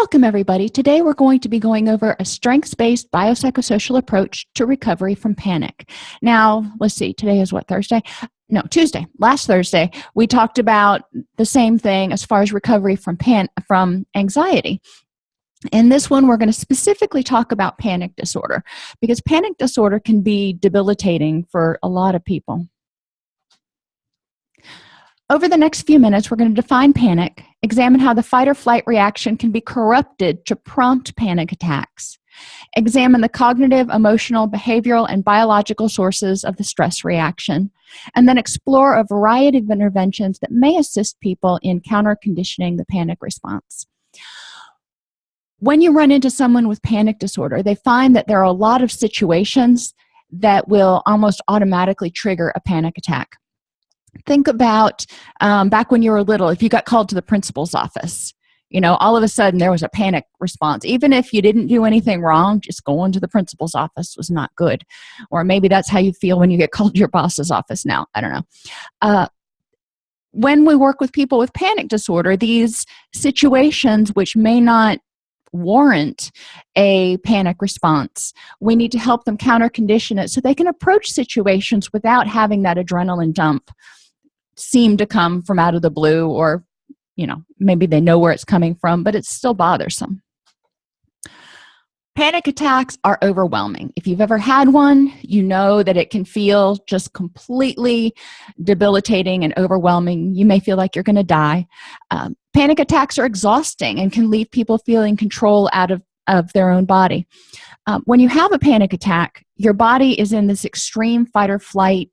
welcome everybody. Today we're going to be going over a strengths-based biopsychosocial approach to recovery from panic. Now let's see. Today is what thursday? No tuesday. Last thursday we talked about the same thing as far as recovery from pan from anxiety. In this one we're going to specifically talk about panic disorder because panic disorder can be debilitating for a lot of people over the next few minutes, we're going to define panic, examine how the fight or flight reaction can be corrupted to prompt panic attacks, examine the cognitive, emotional, behavioral, and biological sources of the stress reaction, and then explore a variety of interventions that may assist people in counter-conditioning the panic response. When you run into someone with panic disorder, they find that there are a lot of situations that will almost automatically trigger a panic attack think about um, back when you were little if you got called to the principal's office you know all of a sudden there was a panic response. Even if you didn't do anything wrong just going to the principal's office was not good. Or maybe that's how you feel when you get called to your boss's office now. I don't know. Uh, when we work with people with panic disorder these situations which may not warrant a panic response we need to help them counter condition it so they can approach situations without having that adrenaline dump seem to come from out of the blue or you know maybe they know where it's coming from but it's still bothersome. Panic attacks are overwhelming. If you've ever had one you know that it can feel just completely debilitating and overwhelming. You may feel like you're going to die. Um, panic attacks are exhausting and can leave people feeling control out of of their own body. Um, when you have a panic attack your body is in this extreme fight or flight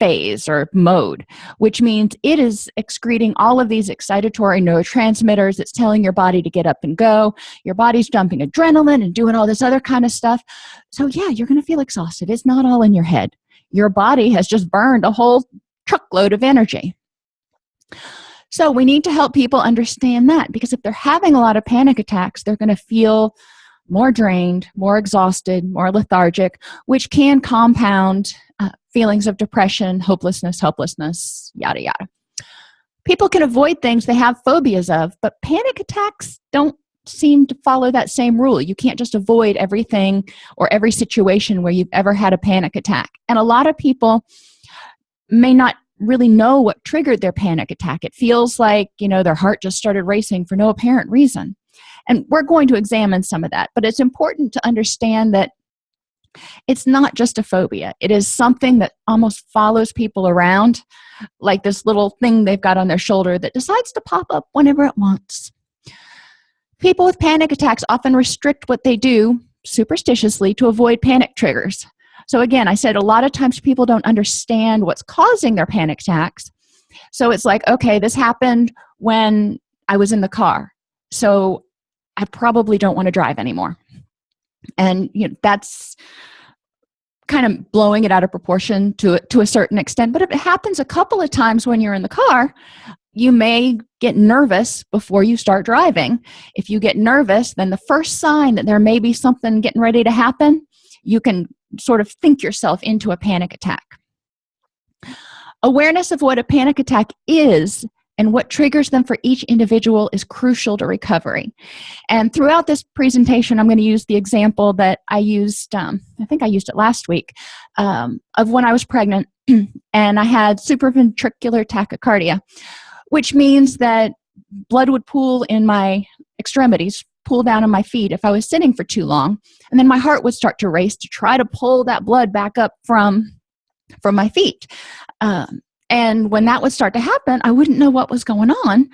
phase or mode which means it is excreting all of these excitatory neurotransmitters. It's telling your body to get up and go. Your body's dumping adrenaline and doing all this other kind of stuff. So yeah you're gonna feel exhausted. It's not all in your head. Your body has just burned a whole truckload of energy. So we need to help people understand that because if they're having a lot of panic attacks they're going to feel more drained more exhausted more lethargic which can compound uh, feelings of depression hopelessness helplessness yada yada. People can avoid things they have phobias of but panic attacks don't seem to follow that same rule. You can't just avoid everything or every situation where you've ever had a panic attack. And a lot of people may not really know what triggered their panic attack. It feels like you know their heart just started racing for no apparent reason and we're going to examine some of that but it's important to understand that it's not just a phobia. It is something that almost follows people around like this little thing they've got on their shoulder that decides to pop up whenever it wants. People with panic attacks often restrict what they do superstitiously to avoid panic triggers. So again i said a lot of times people don't understand what's causing their panic attacks. So it's like okay this happened when i was in the car. So i probably don't want to drive anymore. And you know that's kind of blowing it out of proportion to to a certain extent but if it happens a couple of times when you're in the car you may get nervous before you start driving. If you get nervous then the first sign that there may be something getting ready to happen you can sort of think yourself into a panic attack. Awareness of what a panic attack is and what triggers them for each individual is crucial to recovery. And throughout this presentation i'm going to use the example that i used um, i think i used it last week um, of when i was pregnant and i had supraventricular tachycardia which means that blood would pool in my extremities pull down on my feet if i was sitting for too long and then my heart would start to race to try to pull that blood back up from from my feet. Um, and when that would start to happen i wouldn't know what was going on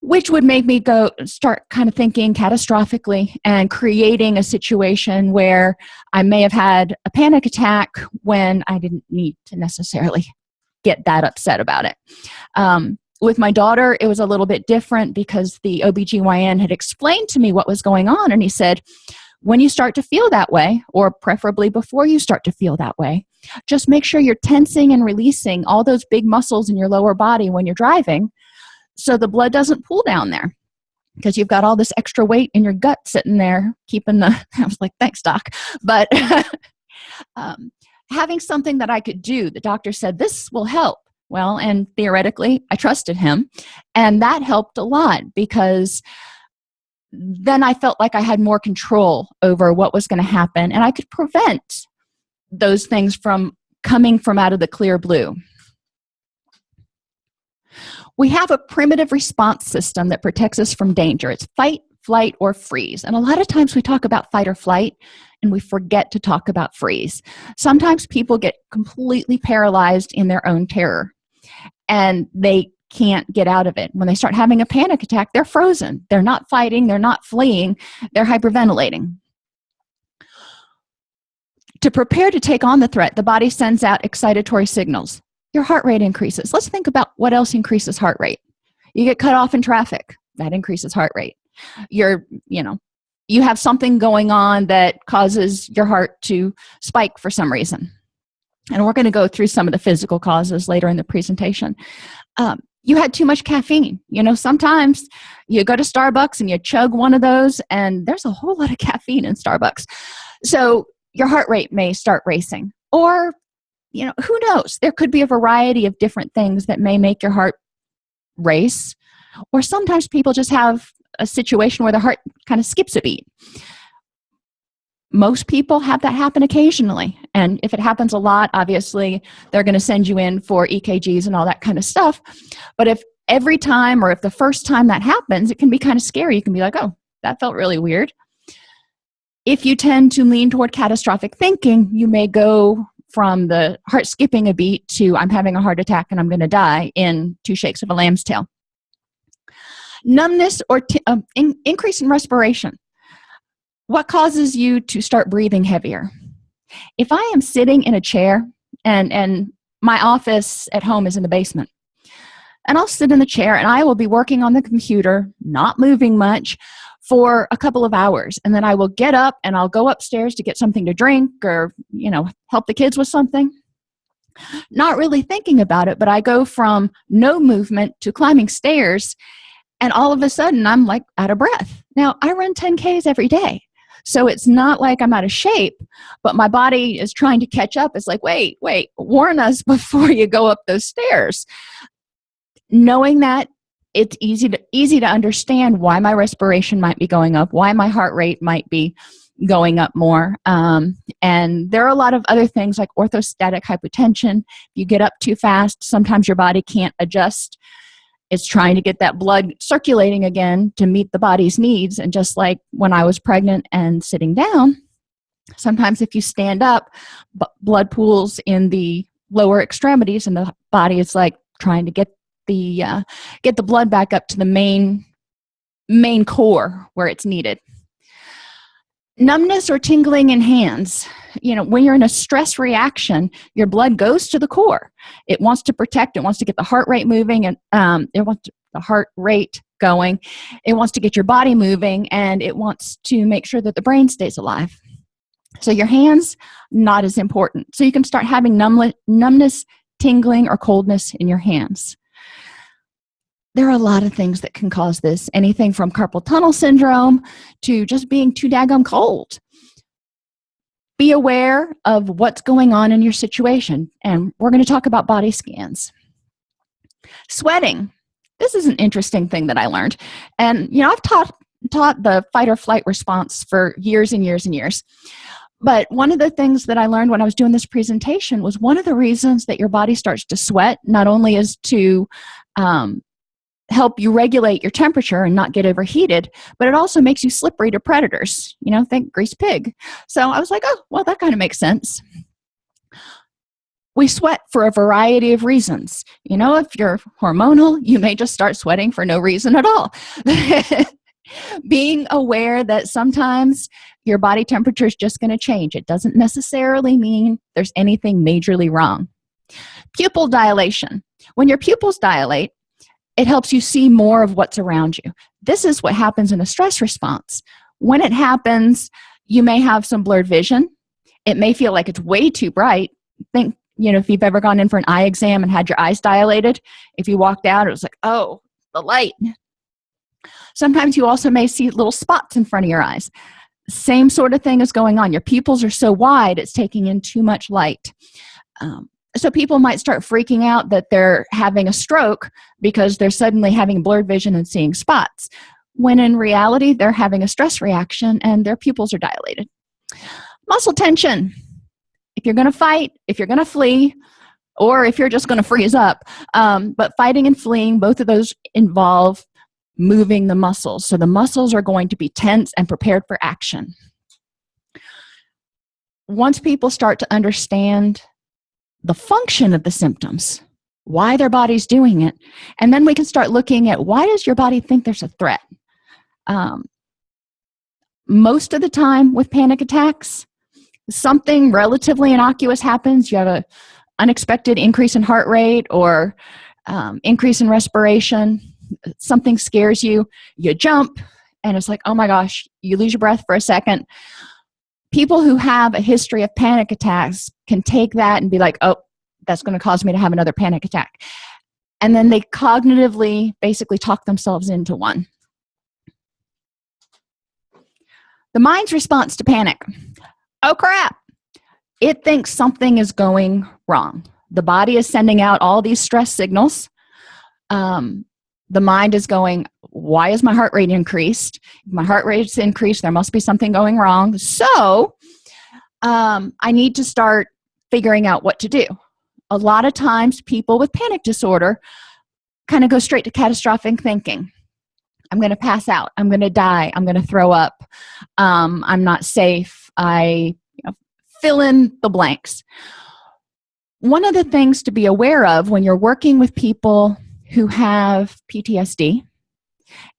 which would make me go start kind of thinking catastrophically and creating a situation where i may have had a panic attack when i didn't need to necessarily get that upset about it. Um, with my daughter it was a little bit different because the OBGYN had explained to me what was going on and he said when you start to feel that way or preferably before you start to feel that way just make sure you're tensing and releasing all those big muscles in your lower body when you're driving so the blood doesn't pool down there. Because you've got all this extra weight in your gut sitting there keeping the i was like thanks doc. But um, having something that i could do the doctor said this will help. Well and theoretically i trusted him and that helped a lot because then i felt like i had more control over what was going to happen and i could prevent those things from coming from out of the clear blue. We have a primitive response system that protects us from danger. It's fight flight or freeze. And a lot of times we talk about fight or flight and we forget to talk about freeze. Sometimes people get completely paralyzed in their own terror and they can't get out of it. When they start having a panic attack they're frozen. They're not fighting. They're not fleeing. They're hyperventilating to prepare to take on the threat the body sends out excitatory signals. Your heart rate increases. Let's think about what else increases heart rate. You get cut off in traffic. That increases heart rate. You're you know you have something going on that causes your heart to spike for some reason. And we're going to go through some of the physical causes later in the presentation. Um, you had too much caffeine. You know sometimes you go to starbucks and you chug one of those and there's a whole lot of caffeine in starbucks. So your heart rate may start racing or you know who knows? There could be a variety of different things that may make your heart race or sometimes people just have a situation where the heart kind of skips a beat. Most people have that happen occasionally and if it happens a lot obviously they're going to send you in for ekgs and all that kind of stuff but if every time or if the first time that happens it can be kind of scary. You can be like oh that felt really weird if you tend to lean toward catastrophic thinking you may go from the heart skipping a beat to i'm having a heart attack and i'm going to die in two shakes of a lamb's tail. Numbness or uh, in increase in respiration. What causes you to start breathing heavier? If i am sitting in a chair and and my office at home is in the basement and i'll sit in the chair and i will be working on the computer not moving much for a couple of hours and then i will get up and i'll go upstairs to get something to drink or you know help the kids with something. Not really thinking about it but i go from no movement to climbing stairs and all of a sudden i'm like out of breath. Now i run 10 ks every day so it's not like i'm out of shape but my body is trying to catch up. It's like wait wait warn us before you go up those stairs. Knowing that it's easy to easy to understand why my respiration might be going up why my heart rate might be going up more. Um, and there are a lot of other things like orthostatic hypotension. If you get up too fast sometimes your body can't adjust. It's trying to get that blood circulating again to meet the body's needs. And just like when i was pregnant and sitting down sometimes if you stand up blood pools in the lower extremities and the body is like trying to get the uh, get the blood back up to the main main core where it's needed. Numbness or tingling in hands. You know when you're in a stress reaction your blood goes to the core. It wants to protect it wants to get the heart rate moving and um, it wants the heart rate going. It wants to get your body moving and it wants to make sure that the brain stays alive. So your hands not as important. So you can start having numbness tingling or coldness in your hands there are a lot of things that can cause this. Anything from carpal tunnel syndrome to just being too daggum cold. Be aware of what's going on in your situation and we're going to talk about body scans. Sweating. This is an interesting thing that i learned and you know i've taught taught the fight or flight response for years and years and years but one of the things that i learned when i was doing this presentation was one of the reasons that your body starts to sweat not only is to um, help you regulate your temperature and not get overheated but it also makes you slippery to predators. You know think grease pig. So i was like oh well that kind of makes sense. We sweat for a variety of reasons. You know if you're hormonal you may just start sweating for no reason at all. Being aware that sometimes your body temperature is just going to change it doesn't necessarily mean there's anything majorly wrong. Pupil dilation. When your pupils dilate it helps you see more of what's around you. This is what happens in a stress response. When it happens you may have some blurred vision. It may feel like it's way too bright. Think you know if you've ever gone in for an eye exam and had your eyes dilated if you walked out it was like oh the light. Sometimes you also may see little spots in front of your eyes. Same sort of thing is going on. Your pupils are so wide it's taking in too much light. Um, so people might start freaking out that they're having a stroke because they're suddenly having blurred vision and seeing spots when in reality they're having a stress reaction and their pupils are dilated. Muscle tension. If you're going to fight if you're going to flee or if you're just going to freeze up um, but fighting and fleeing both of those involve moving the muscles. So the muscles are going to be tense and prepared for action. Once people start to understand the function of the symptoms why their body's doing it and then we can start looking at why does your body think there's a threat? Um, most of the time with panic attacks something relatively innocuous happens. You have a unexpected increase in heart rate or um, increase in respiration. Something scares you you jump and it's like oh my gosh you lose your breath for a second. People who have a history of panic attacks can take that and be like oh that's going to cause me to have another panic attack. And then they cognitively basically talk themselves into one. The mind's response to panic. Oh crap. It thinks something is going wrong. The body is sending out all these stress signals. Um, the mind is going why is my heart rate increased? If my heart rate's increased there must be something going wrong. So um, i need to start figuring out what to do. A lot of times people with panic disorder kind of go straight to catastrophic thinking. I'm going to pass out. I'm going to die. I'm going to throw up. Um, i'm not safe. I you know, fill in the blanks. One of the things to be aware of when you're working with people who have PTSD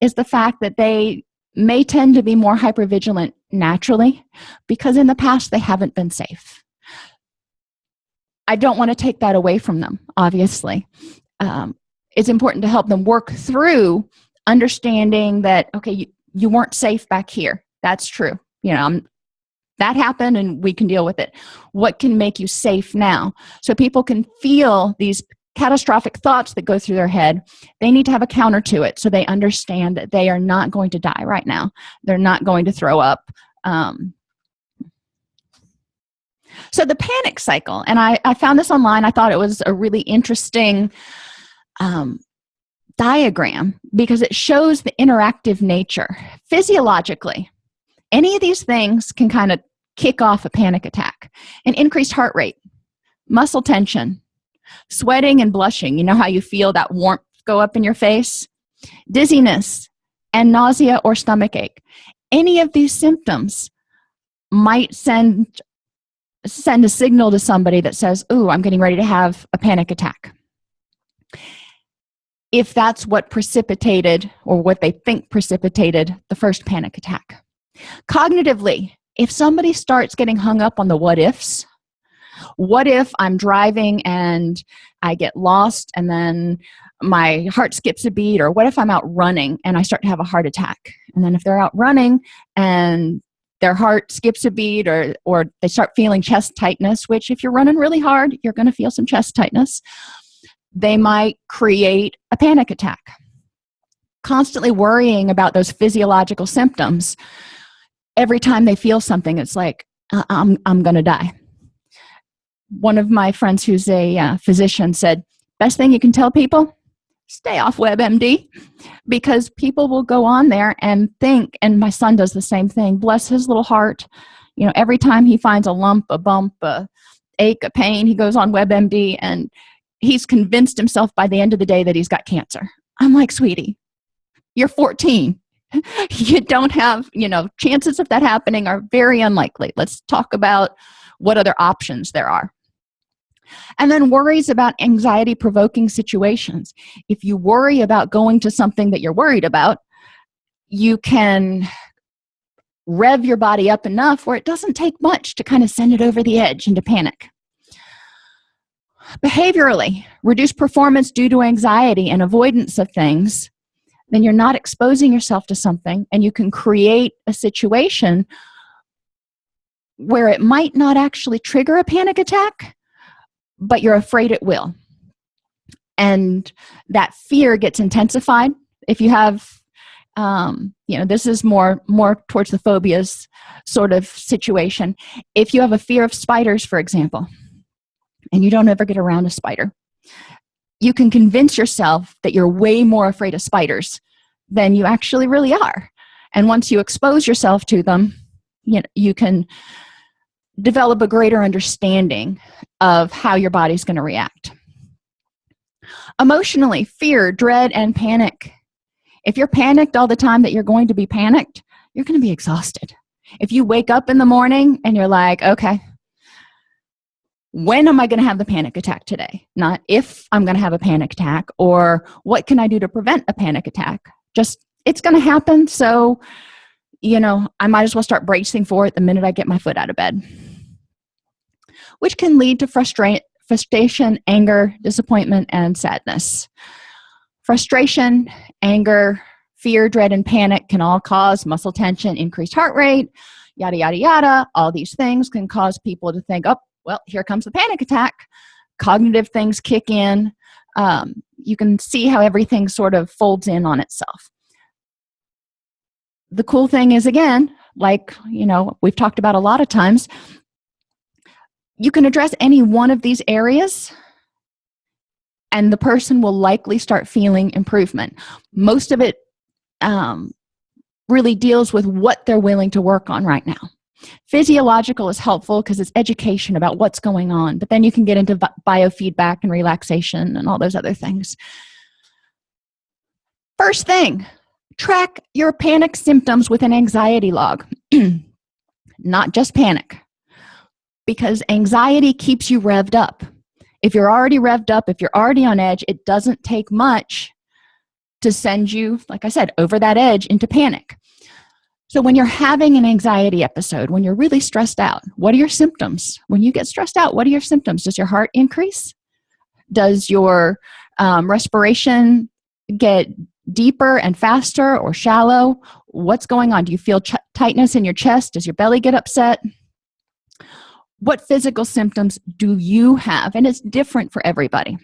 is the fact that they may tend to be more hypervigilant naturally because in the past they haven't been safe I don't want to take that away from them obviously. Um, it's important to help them work through understanding that okay you, you weren't safe back here. That's true you know I'm, that happened and we can deal with it. What can make you safe now? So people can feel these catastrophic thoughts that go through their head. They need to have a counter to it so they understand that they are not going to die right now. They're not going to throw up. Um, so the panic cycle and I, I found this online I thought it was a really interesting um, diagram because it shows the interactive nature. Physiologically any of these things can kind of kick off a panic attack. An increased heart rate muscle tension sweating and blushing you know how you feel that warmth go up in your face? Dizziness and nausea or stomach ache. Any of these symptoms might send send a signal to somebody that says oh i'm getting ready to have a panic attack. If that's what precipitated or what they think precipitated the first panic attack. Cognitively if somebody starts getting hung up on the what ifs what if i'm driving and i get lost and then my heart skips a beat or what if i'm out running and i start to have a heart attack? And then if they're out running and their heart skips a beat or or they start feeling chest tightness which if you're running really hard you're going to feel some chest tightness they might create a panic attack. Constantly worrying about those physiological symptoms. Every time they feel something it's like uh, i'm, I'm gonna die. One of my friends who's a uh, physician said best thing you can tell people stay off webmd because people will go on there and think and my son does the same thing bless his little heart. You know every time he finds a lump a bump a ache a pain he goes on webmd and he's convinced himself by the end of the day that he's got cancer. I'm like sweetie you're 14 you don't have you know chances of that happening are very unlikely. Let's talk about what other options there are and then worries about anxiety provoking situations. If you worry about going to something that you're worried about you can rev your body up enough where it doesn't take much to kind of send it over the edge into panic. Behaviorally reduce performance due to anxiety and avoidance of things. Then you're not exposing yourself to something and you can create a situation where it might not actually trigger a panic attack but you're afraid it will. And that fear gets intensified if you have um, you know this is more more towards the phobias sort of situation. If you have a fear of spiders for example and you don't ever get around a spider you can convince yourself that you're way more afraid of spiders than you actually really are. And once you expose yourself to them you know you can develop a greater understanding of how your body's going to react. Emotionally fear dread and panic. If you're panicked all the time that you're going to be panicked you're going to be exhausted. If you wake up in the morning and you're like okay when am i going to have the panic attack today? Not if i'm going to have a panic attack or what can i do to prevent a panic attack? Just it's going to happen so you know i might as well start bracing for it the minute i get my foot out of bed which can lead to frustra frustration anger disappointment and sadness. Frustration anger fear dread and panic can all cause muscle tension increased heart rate yada yada yada. All these things can cause people to think oh well here comes the panic attack. Cognitive things kick in. Um, you can see how everything sort of folds in on itself. The cool thing is again like you know we've talked about a lot of times you can address any one of these areas and the person will likely start feeling improvement. Most of it um, really deals with what they're willing to work on right now. Physiological is helpful because it's education about what's going on but then you can get into biofeedback and relaxation and all those other things. First thing track your panic symptoms with an anxiety log. Not just panic because anxiety keeps you revved up. If you're already revved up if you're already on edge it doesn't take much to send you like i said over that edge into panic. So when you're having an anxiety episode when you're really stressed out what are your symptoms? When you get stressed out what are your symptoms? Does your heart increase? Does your um, respiration get deeper and faster or shallow? What's going on? Do you feel tightness in your chest? Does your belly get upset what physical symptoms do you have? And it's different for everybody.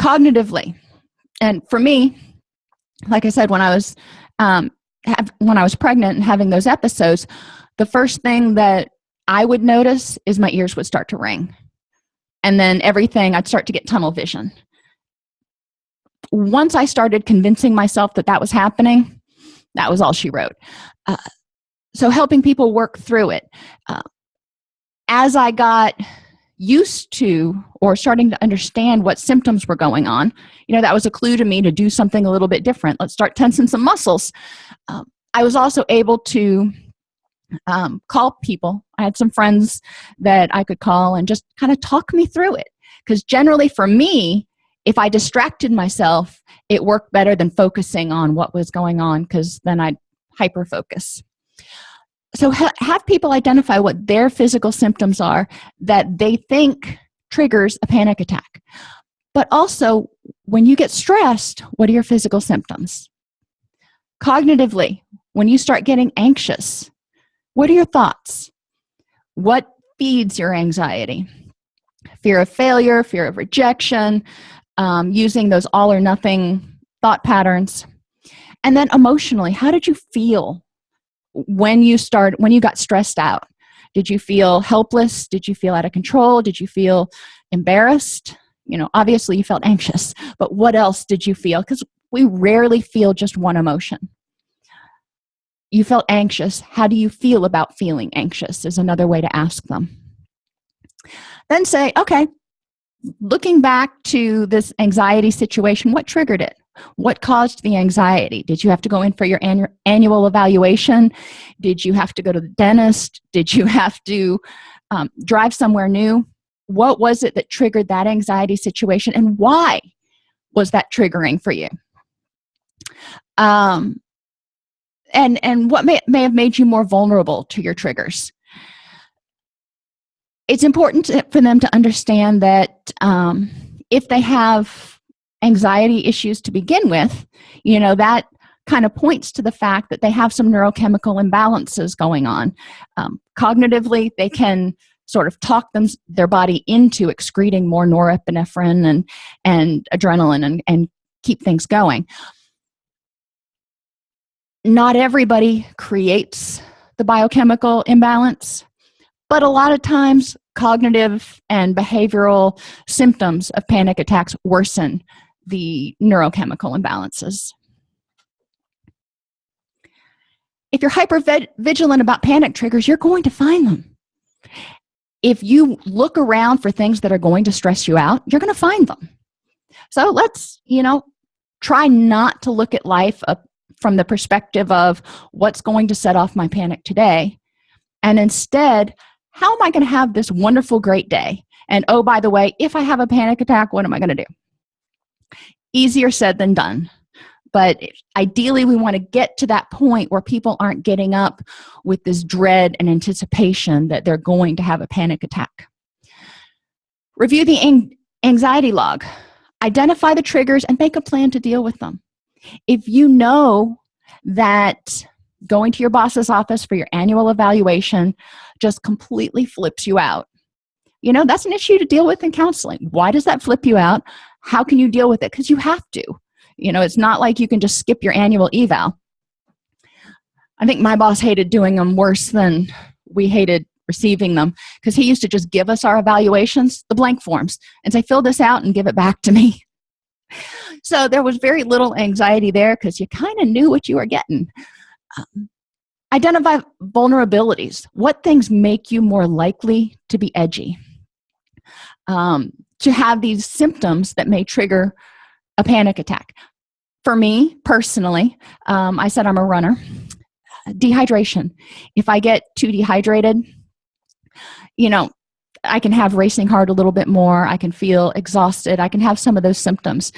Cognitively and for me like i said when i was um, have, when i was pregnant and having those episodes the first thing that i would notice is my ears would start to ring. And then everything i'd start to get tunnel vision. Once i started convincing myself that that was happening that was all she wrote. Uh, so helping people work through it. Uh, as i got used to or starting to understand what symptoms were going on you know that was a clue to me to do something a little bit different. Let's start tensing some muscles. Um, i was also able to um, call people. I had some friends that i could call and just kind of talk me through it. Because generally for me if i distracted myself it worked better than focusing on what was going on because then i'd hyper focus so ha have people identify what their physical symptoms are that they think triggers a panic attack. But also when you get stressed what are your physical symptoms? Cognitively when you start getting anxious what are your thoughts? What feeds your anxiety? Fear of failure fear of rejection um, using those all or nothing thought patterns. And then emotionally how did you feel when you start when you got stressed out did you feel helpless? Did you feel out of control? Did you feel embarrassed? You know obviously you felt anxious but what else did you feel? Because we rarely feel just one emotion. You felt anxious. How do you feel about feeling anxious is another way to ask them. Then say okay looking back to this anxiety situation what triggered it what caused the anxiety? Did you have to go in for your annual evaluation? Did you have to go to the dentist? Did you have to um, drive somewhere new? What was it that triggered that anxiety situation and why was that triggering for you? Um, and and what may, may have made you more vulnerable to your triggers? It's important to, for them to understand that um, if they have anxiety issues to begin with you know that kind of points to the fact that they have some neurochemical imbalances going on. Um, cognitively they can sort of talk them their body into excreting more norepinephrine and and adrenaline and, and keep things going. Not everybody creates the biochemical imbalance but a lot of times cognitive and behavioral symptoms of panic attacks worsen the neurochemical imbalances. If you're hyper vigilant about panic triggers you're going to find them. If you look around for things that are going to stress you out you're going to find them. So let's you know try not to look at life from the perspective of what's going to set off my panic today. And instead how am i going to have this wonderful great day? And oh by the way if i have a panic attack what am i going to do? Easier said than done. But ideally we want to get to that point where people aren't getting up with this dread and anticipation that they're going to have a panic attack. Review the anxiety log. Identify the triggers and make a plan to deal with them. If you know that going to your boss's office for your annual evaluation just completely flips you out you know that's an issue to deal with in counseling. Why does that flip you out how can you deal with it? Because you have to. You know it's not like you can just skip your annual eval. I think my boss hated doing them worse than we hated receiving them because he used to just give us our evaluations the blank forms and say fill this out and give it back to me. So there was very little anxiety there because you kind of knew what you were getting. Um, identify vulnerabilities. What things make you more likely to be edgy? Um, to have these symptoms that may trigger a panic attack. For me personally um, i said i'm a runner. Dehydration. If i get too dehydrated you know i can have racing heart a little bit more. I can feel exhausted. I can have some of those symptoms.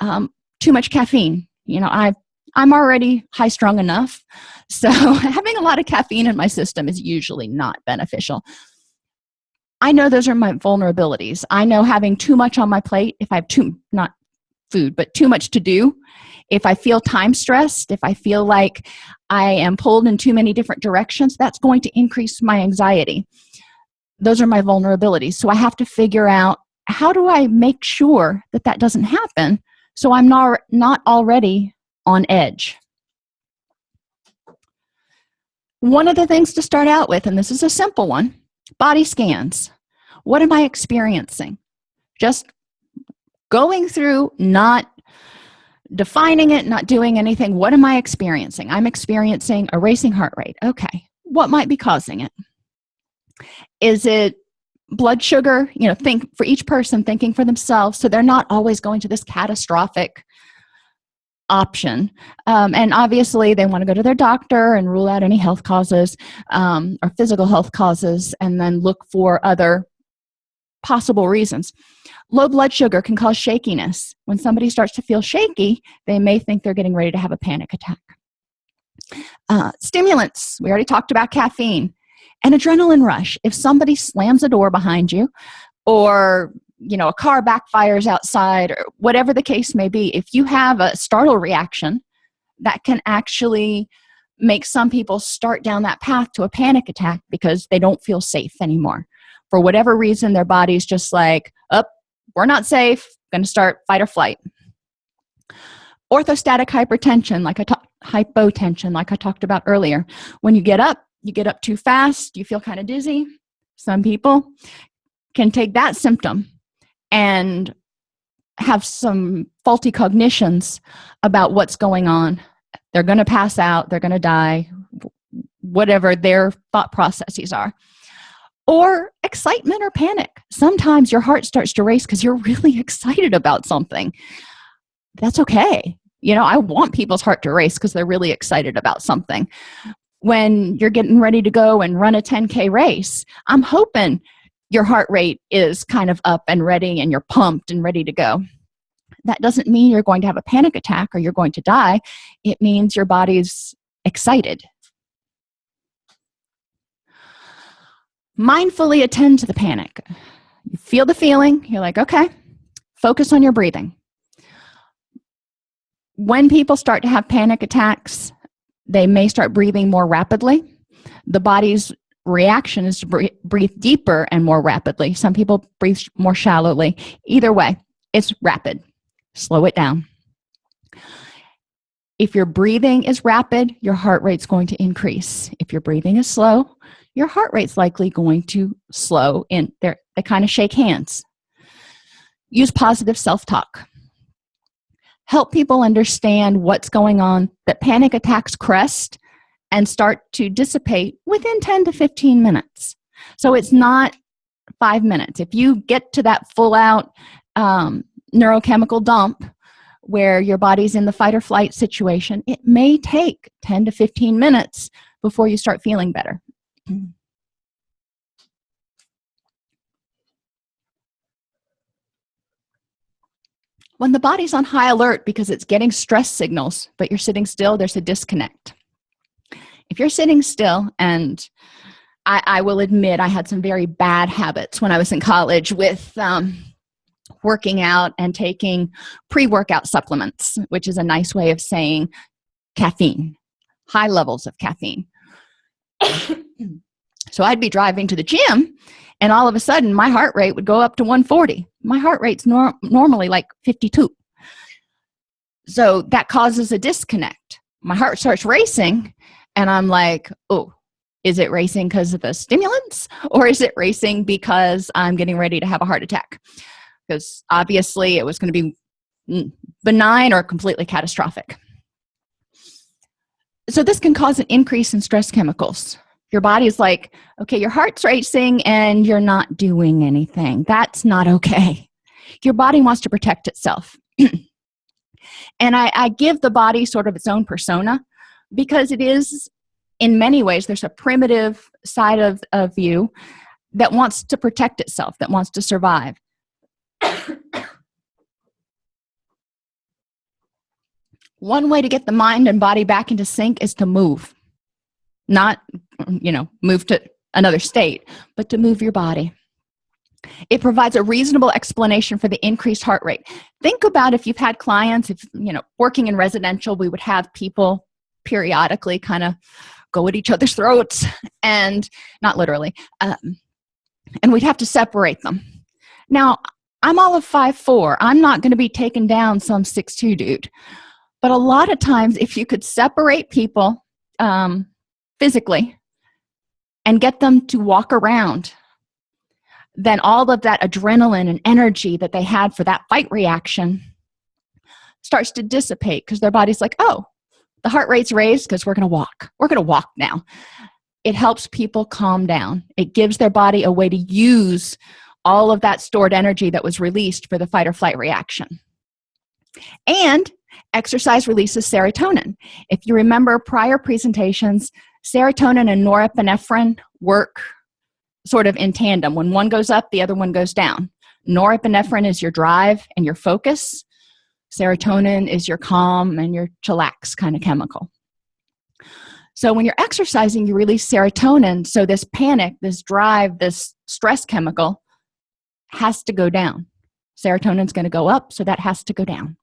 Um, too much caffeine. You know i i'm already high strung enough. So having a lot of caffeine in my system is usually not beneficial i know those are my vulnerabilities. I know having too much on my plate if i have too not food but too much to do if i feel time stressed if i feel like i am pulled in too many different directions that's going to increase my anxiety. Those are my vulnerabilities. So i have to figure out how do i make sure that that doesn't happen so i'm not not already on edge? One of the things to start out with and this is a simple one body scans. What am i experiencing? Just going through not defining it not doing anything. What am i experiencing? I'm experiencing a racing heart rate. Okay what might be causing it? Is it blood sugar? You know think for each person thinking for themselves. So they're not always going to this catastrophic option. Um, and obviously they want to go to their doctor and rule out any health causes um, or physical health causes and then look for other possible reasons. Low blood sugar can cause shakiness. When somebody starts to feel shaky they may think they're getting ready to have a panic attack. Uh, stimulants. We already talked about caffeine. An adrenaline rush. If somebody slams a door behind you or you know a car backfires outside or whatever the case may be if you have a startle reaction that can actually make some people start down that path to a panic attack because they don't feel safe anymore. For whatever reason their body's just like up oh, we're not safe going to start fight or flight. Orthostatic hypertension like i talked hypotension like i talked about earlier. When you get up you get up too fast you feel kind of dizzy. Some people can take that symptom and have some faulty cognitions about what's going on. They're going to pass out they're going to die whatever their thought processes are. Or excitement or panic. Sometimes your heart starts to race because you're really excited about something. That's okay. You know i want people's heart to race because they're really excited about something. When you're getting ready to go and run a 10k race i'm hoping your heart rate is kind of up and ready and you're pumped and ready to go. That doesn't mean you're going to have a panic attack or you're going to die. It means your body's excited. Mindfully attend to the panic. You feel the feeling. You're like okay focus on your breathing. When people start to have panic attacks they may start breathing more rapidly. The body's reaction is to breathe, deeper and more rapidly. Some people breathe more shallowly. Either way it's rapid. Slow it down. If your breathing is rapid your heart rate's going to increase. If your breathing is slow your heart rate's likely going to slow in. There they kind of shake hands. Use positive self-talk. Help people understand what's going on. That panic attacks crest and start to dissipate within 10 to 15 minutes. So it's not five minutes. If you get to that full out um, neurochemical dump where your body's in the fight or flight situation it may take 10 to 15 minutes before you start feeling better. When the body's on high alert because it's getting stress signals but you're sitting still there's a disconnect if you're sitting still and I, I will admit I had some very bad habits when I was in college with um, working out and taking pre-workout supplements which is a nice way of saying caffeine high levels of caffeine. So I'd be driving to the gym and all of a sudden my heart rate would go up to 140 my heart rate's nor normally like 52 so that causes a disconnect. My heart starts racing and i'm like oh is it racing because of the stimulants? Or is it racing because i'm getting ready to have a heart attack? Because obviously it was going to be mm, benign or completely catastrophic. So this can cause an increase in stress chemicals. Your body's like okay your heart's racing and you're not doing anything. That's not okay. Your body wants to protect itself. And I, I give the body sort of its own persona because it is in many ways there's a primitive side of, of you that wants to protect itself that wants to survive. One way to get the mind and body back into sync is to move. Not you know move to another state but to move your body. It provides a reasonable explanation for the increased heart rate. Think about if you've had clients if you know working in residential we would have people periodically kind of go at each other's throats and not literally um, and we'd have to separate them. Now i'm all of five four. I'm not going to be taken down some six two dude. But a lot of times if you could separate people um, physically and get them to walk around then all of that adrenaline and energy that they had for that fight reaction starts to dissipate because their body's like oh the heart rate's raised because we're gonna walk. We're gonna walk now. It helps people calm down. It gives their body a way to use all of that stored energy that was released for the fight or flight reaction. And exercise releases serotonin. If you remember prior presentations serotonin and norepinephrine work sort of in tandem. When one goes up the other one goes down. Norepinephrine is your drive and your focus serotonin is your calm and your chillax kind of chemical. So when you're exercising you release serotonin. So this panic this drive this stress chemical has to go down. Serotonin's going to go up so that has to go down.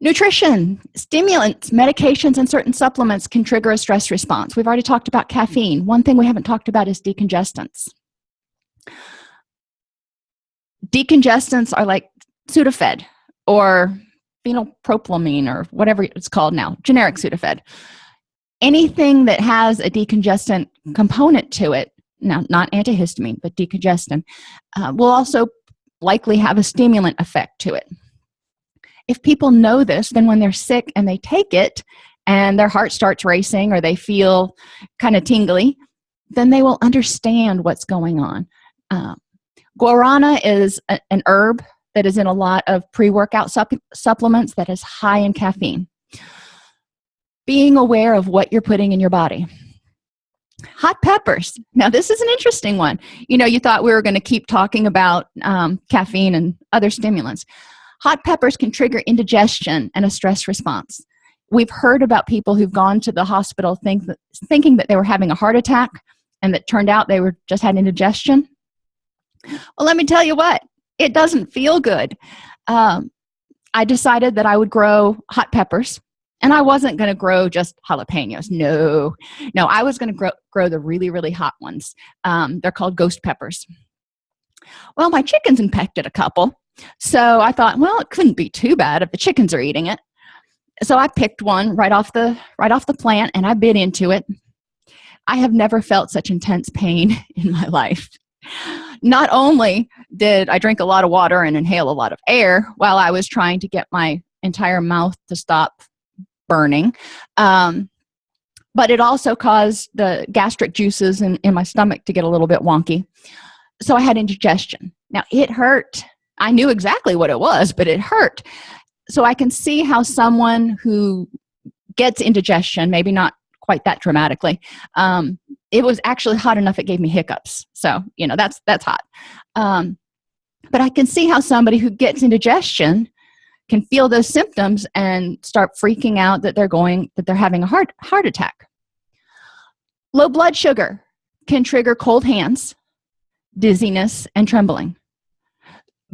Nutrition stimulants medications and certain supplements can trigger a stress response. We've already talked about caffeine. One thing we haven't talked about is decongestants decongestants are like sudafed or phenylpropylamine or whatever it's called now generic sudafed. Anything that has a decongestant component to it now not antihistamine but decongestant uh, will also likely have a stimulant effect to it. If people know this then when they're sick and they take it and their heart starts racing or they feel kind of tingly then they will understand what's going on. Um, guarana is a, an herb that is in a lot of pre-workout supp supplements that is high in caffeine. Being aware of what you're putting in your body. Hot peppers. Now this is an interesting one. You know you thought we were going to keep talking about um, caffeine and other stimulants. Hot peppers can trigger indigestion and a stress response. We've heard about people who've gone to the hospital think that, thinking that they were having a heart attack and that turned out they were just had indigestion well let me tell you what it doesn't feel good. Um, i decided that i would grow hot peppers and i wasn't going to grow just jalapenos no. No i was going to grow, grow the really really hot ones. Um, they're called ghost peppers. Well my chickens infected a couple so i thought well it couldn't be too bad if the chickens are eating it. So i picked one right off the right off the plant and i bit into it. I have never felt such intense pain in my life not only did i drink a lot of water and inhale a lot of air while i was trying to get my entire mouth to stop burning um, but it also caused the gastric juices in, in my stomach to get a little bit wonky. So i had indigestion. Now it hurt. I knew exactly what it was but it hurt. So i can see how someone who gets indigestion maybe not quite that dramatically. Um, it was actually hot enough it gave me hiccups. So you know that's that's hot. Um, but i can see how somebody who gets indigestion can feel those symptoms and start freaking out that they're going that they're having a heart heart attack. Low blood sugar can trigger cold hands dizziness and trembling.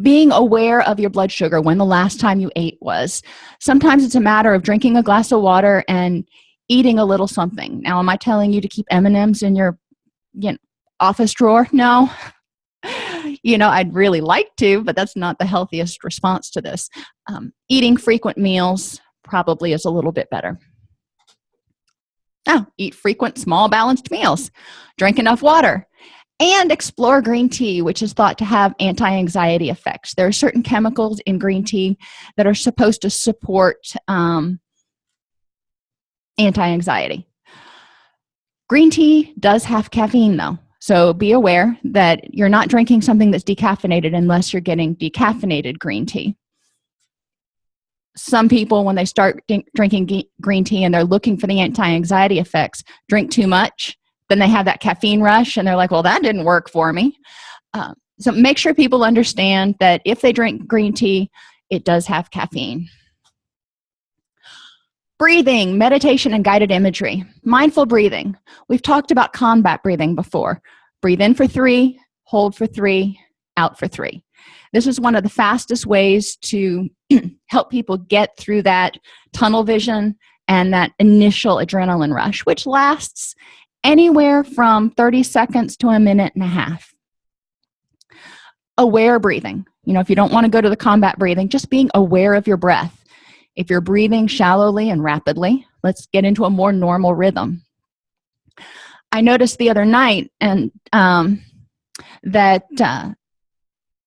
Being aware of your blood sugar when the last time you ate was. Sometimes it's a matter of drinking a glass of water and eating a little something. Now am i telling you to keep m&ms in your you know office drawer? No. You know i'd really like to but that's not the healthiest response to this. Um, eating frequent meals probably is a little bit better. Now eat frequent small balanced meals. Drink enough water. And explore green tea which is thought to have anti-anxiety effects. There are certain chemicals in green tea that are supposed to support um, anti-anxiety. Green tea does have caffeine though. So be aware that you're not drinking something that's decaffeinated unless you're getting decaffeinated green tea. Some people when they start drinking green tea and they're looking for the anti-anxiety effects drink too much then they have that caffeine rush and they're like well that didn't work for me. Uh, so make sure people understand that if they drink green tea it does have caffeine breathing meditation and guided imagery. Mindful breathing. We've talked about combat breathing before. Breathe in for three hold for three out for three. This is one of the fastest ways to help people get through that tunnel vision and that initial adrenaline rush which lasts anywhere from 30 seconds to a minute and a half. Aware breathing. You know if you don't want to go to the combat breathing just being aware of your breath if you're breathing shallowly and rapidly let's get into a more normal rhythm. I noticed the other night and um, that uh,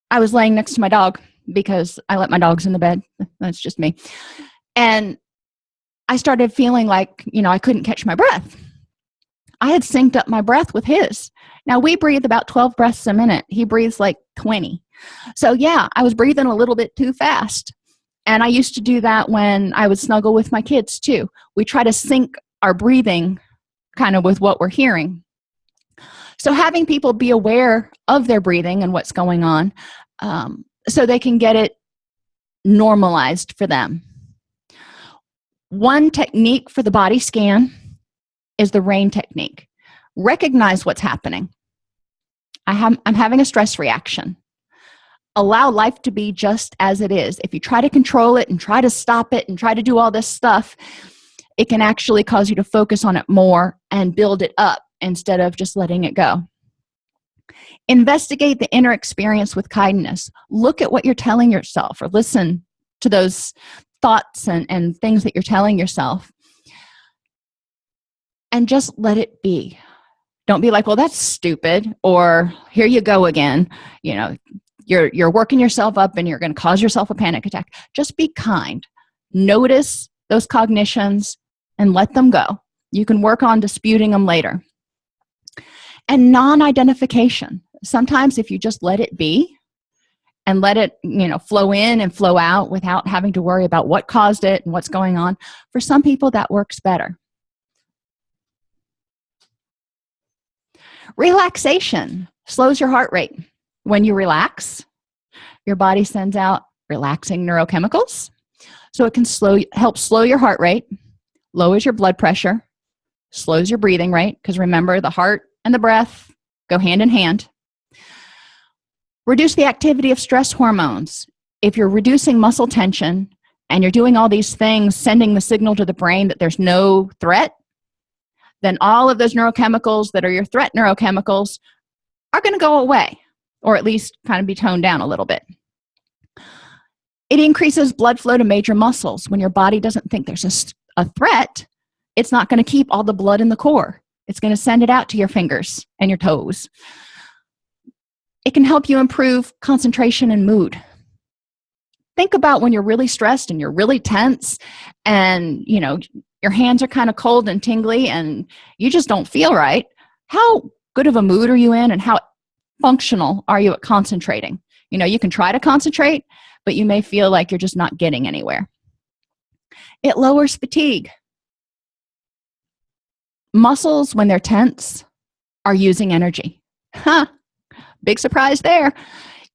i was laying next to my dog because i let my dogs in the bed. That's just me. And i started feeling like you know i couldn't catch my breath. I had synced up my breath with his. Now we breathe about 12 breaths a minute. He breathes like 20 so yeah i was breathing a little bit too fast and i used to do that when i would snuggle with my kids too. We try to sync our breathing kind of with what we're hearing. So having people be aware of their breathing and what's going on um, so they can get it normalized for them. One technique for the body scan is the rain technique. Recognize what's happening. I have i'm having a stress reaction allow life to be just as it is. If you try to control it and try to stop it and try to do all this stuff it can actually cause you to focus on it more and build it up instead of just letting it go. Investigate the inner experience with kindness. Look at what you're telling yourself or listen to those thoughts and, and things that you're telling yourself. And just let it be. Don't be like well that's stupid or here you go again you know you're you're working yourself up and you're going to cause yourself a panic attack just be kind. Notice those cognitions and let them go. You can work on disputing them later. And non-identification. Sometimes if you just let it be and let it you know flow in and flow out without having to worry about what caused it and what's going on for some people that works better. Relaxation slows your heart rate when you relax your body sends out relaxing neurochemicals. So it can slow help slow your heart rate lowers your blood pressure slows your breathing rate because remember the heart and the breath go hand in hand. Reduce the activity of stress hormones. If you're reducing muscle tension and you're doing all these things sending the signal to the brain that there's no threat then all of those neurochemicals that are your threat neurochemicals are going to go away or at least kind of be toned down a little bit. It increases blood flow to major muscles. When your body doesn't think there's a, a threat it's not going to keep all the blood in the core. It's going to send it out to your fingers and your toes. It can help you improve concentration and mood. Think about when you're really stressed and you're really tense and you know your hands are kind of cold and tingly and you just don't feel right. How good of a mood are you in and how functional are you at concentrating? You know you can try to concentrate but you may feel like you're just not getting anywhere. It lowers fatigue. Muscles when they're tense are using energy. Huh. Big surprise there.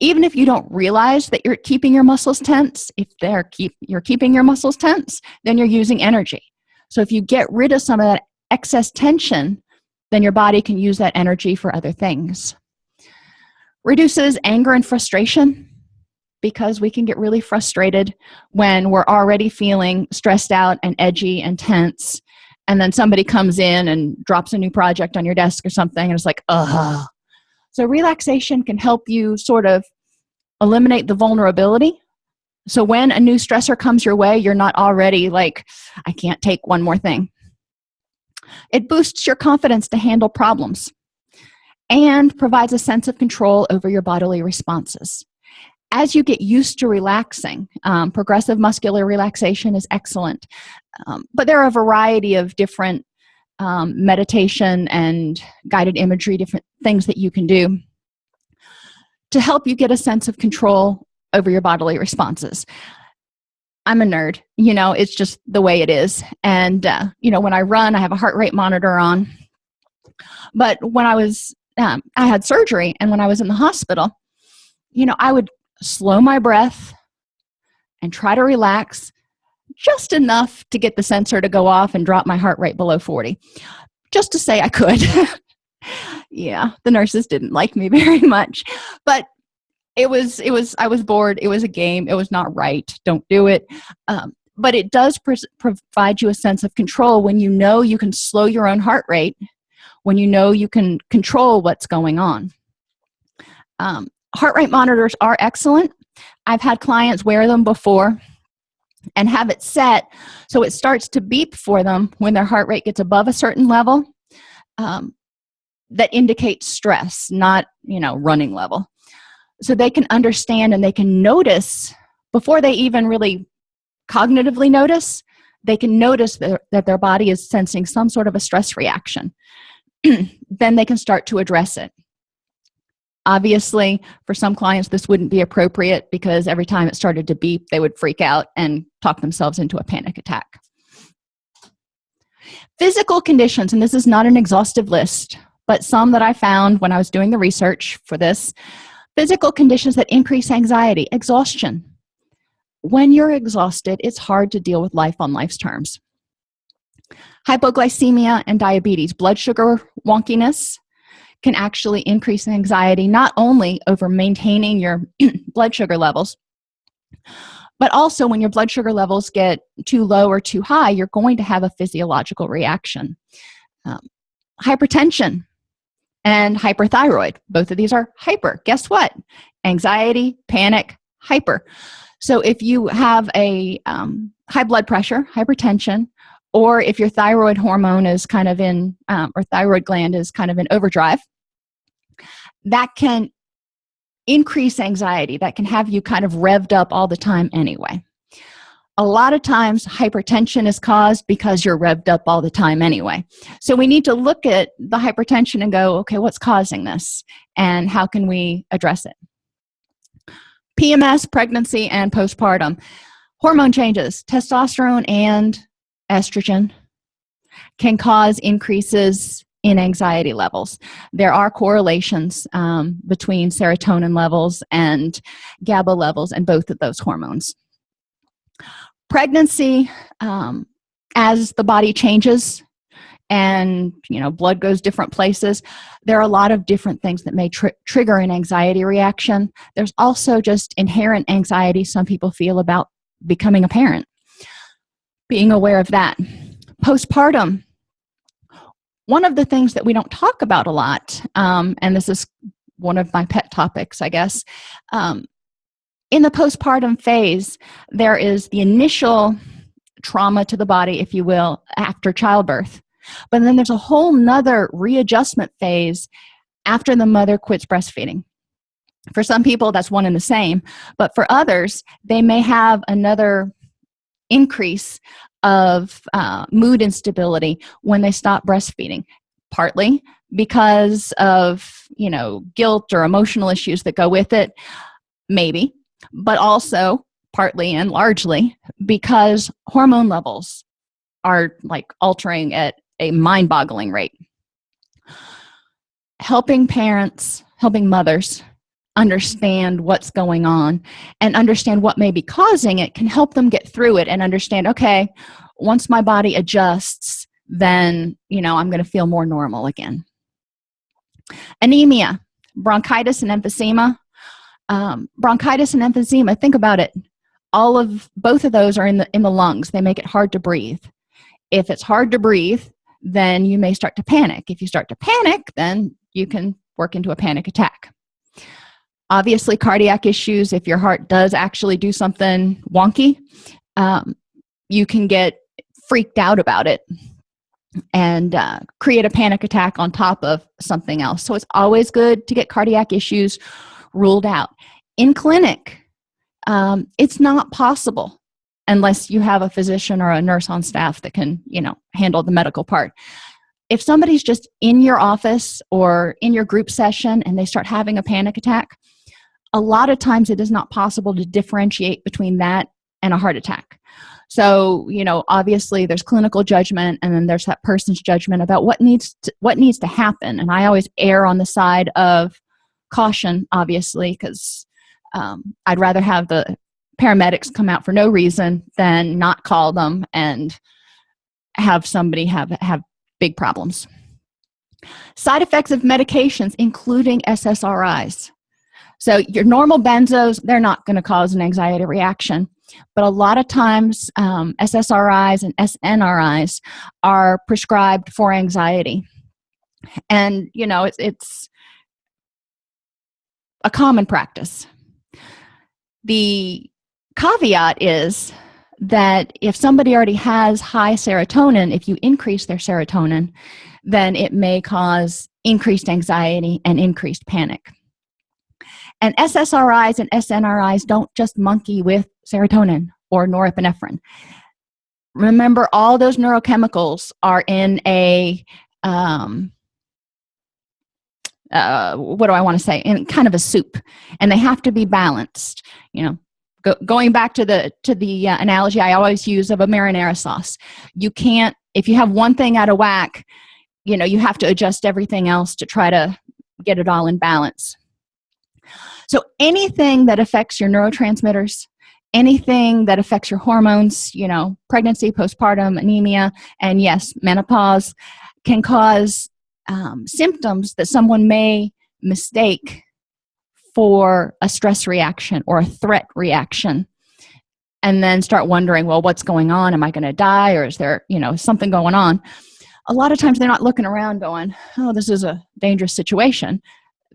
Even if you don't realize that you're keeping your muscles tense if they're keep you're keeping your muscles tense then you're using energy. So if you get rid of some of that excess tension then your body can use that energy for other things reduces anger and frustration because we can get really frustrated when we're already feeling stressed out and edgy and tense. And then somebody comes in and drops a new project on your desk or something and it's like uh so relaxation can help you sort of eliminate the vulnerability. So when a new stressor comes your way you're not already like i can't take one more thing. It boosts your confidence to handle problems and provides a sense of control over your bodily responses. As you get used to relaxing um, progressive muscular relaxation is excellent. Um, but there are a variety of different um, meditation and guided imagery different things that you can do to help you get a sense of control over your bodily responses. I'm a nerd you know it's just the way it is. And uh, you know when i run i have a heart rate monitor on. But when i was um, i had surgery and when i was in the hospital you know i would slow my breath and try to relax just enough to get the sensor to go off and drop my heart rate below 40 just to say i could. Yeah the nurses didn't like me very much but it was it was i was bored. It was a game. It was not right. Don't do it. Um, but it does provide you a sense of control when you know you can slow your own heart rate when you know you can control what's going on. Um, heart rate monitors are excellent. I've had clients wear them before and have it set so it starts to beep for them when their heart rate gets above a certain level um, that indicates stress not you know running level. So they can understand and they can notice before they even really cognitively notice they can notice that, that their body is sensing some sort of a stress reaction then they can start to address it. Obviously for some clients this wouldn't be appropriate because every time it started to beep they would freak out and talk themselves into a panic attack. Physical conditions and this is not an exhaustive list but some that I found when I was doing the research for this. Physical conditions that increase anxiety exhaustion. When you're exhausted it's hard to deal with life on life's terms hypoglycemia and diabetes blood sugar wonkiness can actually increase anxiety not only over maintaining your blood sugar levels but also when your blood sugar levels get too low or too high you're going to have a physiological reaction. Um, hypertension and hyperthyroid both of these are hyper. Guess what? Anxiety panic hyper. So if you have a um, high blood pressure hypertension or if your thyroid hormone is kind of in um, or thyroid gland is kind of in overdrive that can increase anxiety that can have you kind of revved up all the time anyway. A lot of times hypertension is caused because you're revved up all the time anyway. So we need to look at the hypertension and go okay what's causing this? And how can we address it? PMS pregnancy and postpartum. Hormone changes testosterone and estrogen can cause increases in anxiety levels. There are correlations um, between serotonin levels and GABA levels and both of those hormones. Pregnancy um, as the body changes and you know blood goes different places there are a lot of different things that may tr trigger an anxiety reaction. There's also just inherent anxiety some people feel about becoming a parent being aware of that. Postpartum. One of the things that we don't talk about a lot um, and this is one of my pet topics i guess um, in the postpartum phase there is the initial trauma to the body if you will after childbirth. But then there's a whole nother readjustment phase after the mother quits breastfeeding. For some people that's one and the same but for others they may have another increase of uh, mood instability when they stop breastfeeding partly because of you know guilt or emotional issues that go with it maybe but also partly and largely because hormone levels are like altering at a mind-boggling rate. Helping parents helping mothers understand what's going on and understand what may be causing it can help them get through it and understand okay once my body adjusts then you know i'm going to feel more normal again. Anemia bronchitis and emphysema. Um, bronchitis and emphysema think about it. All of both of those are in the in the lungs. They make it hard to breathe. If it's hard to breathe then you may start to panic. If you start to panic then you can work into a panic attack obviously cardiac issues if your heart does actually do something wonky um, you can get freaked out about it and uh, create a panic attack on top of something else. So it's always good to get cardiac issues ruled out. In clinic um, it's not possible unless you have a physician or a nurse on staff that can you know handle the medical part. If somebody's just in your office or in your group session and they start having a panic attack a lot of times it is not possible to differentiate between that and a heart attack. So you know obviously there's clinical judgment and then there's that person's judgment about what needs to, what needs to happen. And i always err on the side of caution obviously because um, i'd rather have the paramedics come out for no reason than not call them and have somebody have have big problems. Side effects of medications including ssris so your normal benzos they're not going to cause an anxiety reaction. But a lot of times um, ssris and snris are prescribed for anxiety. And you know it's, it's a common practice. The caveat is that if somebody already has high serotonin if you increase their serotonin then it may cause increased anxiety and increased panic and ssris and snris don't just monkey with serotonin or norepinephrine. Remember all those neurochemicals are in a um, uh, what do I want to say? In kind of a soup and they have to be balanced you know. Go, going back to the to the uh, analogy I always use of a marinara sauce you can't if you have one thing out of whack you know you have to adjust everything else to try to get it all in balance so anything that affects your neurotransmitters anything that affects your hormones you know pregnancy postpartum anemia and yes menopause can cause um, symptoms that someone may mistake for a stress reaction or a threat reaction and then start wondering well what's going on? Am i going to die? Or is there you know something going on? A lot of times they're not looking around going oh this is a dangerous situation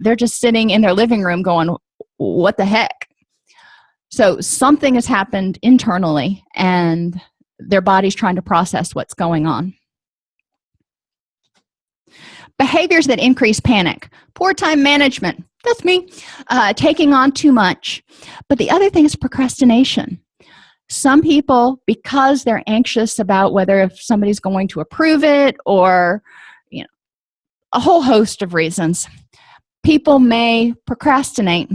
they're just sitting in their living room going what the heck? So something has happened internally and their body's trying to process what's going on. Behaviors that increase panic poor time management that's me uh, taking on too much. But the other thing is procrastination. Some people because they're anxious about whether if somebody's going to approve it or you know a whole host of reasons people may procrastinate